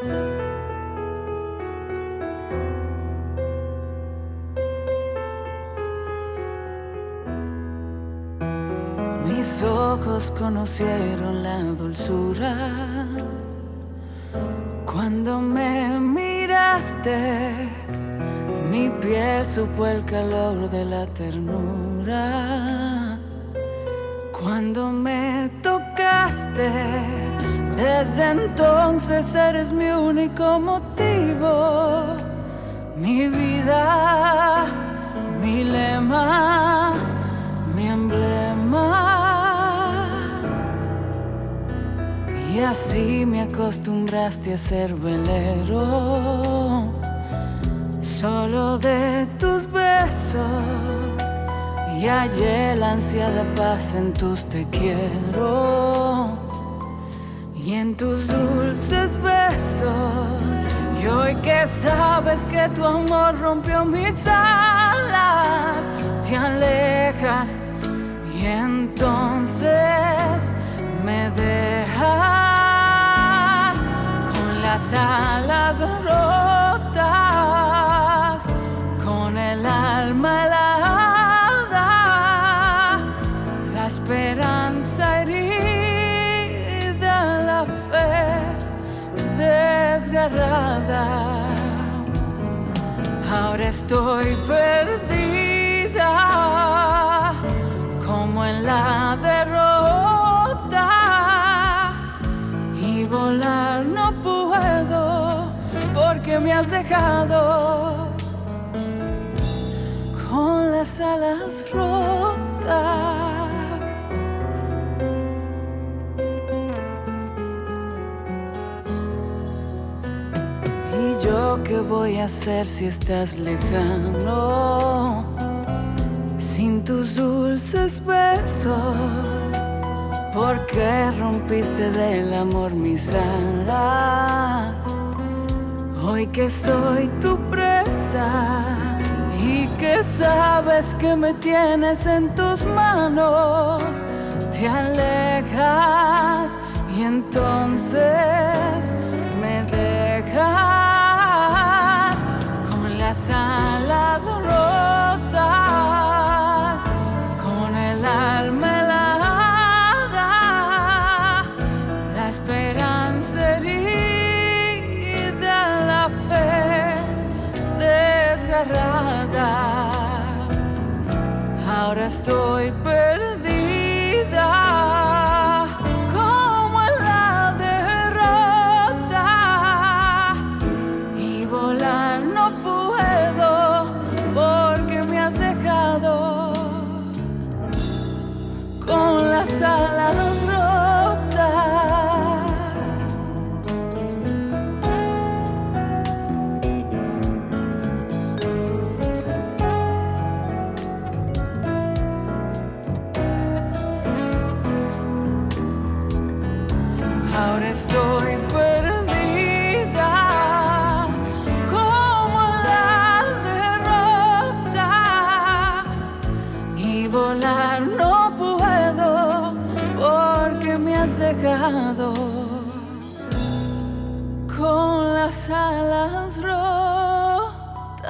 Mis ojos conocieron la dulzura cuando me miraste. Mi piel supo el calor de la ternura cuando me tocaste. Desde entonces eres mi único motivo, mi vida, mi lema, mi emblema. Y así me acostumbraste a ser velero, solo de tus besos. Y hallé la ansiada paz en tus te quiero tus dulces besos. Y hoy que sabes que tu amor rompió mis alas, te alejas y entonces me dejas con las alas rotas, con el alma helada, Ahora estoy perdida, como en la derrota, y volar no puedo porque me has dejado con las alas rotas. Yo qué voy a hacer si estás lejano? Sin tus dulces besos, ¿por qué rompiste del amor mis alas? Hoy que soy tu presa y que sabes que me tienes en tus manos, te alejas y entonces me dejas las alas rotas, con el alma helada, la esperanza herida, la fe desgarrada. Ahora estoy perdida. Alas rotas. Ahora estoy perdida como la derrota y volar no dejado con las alas rotas.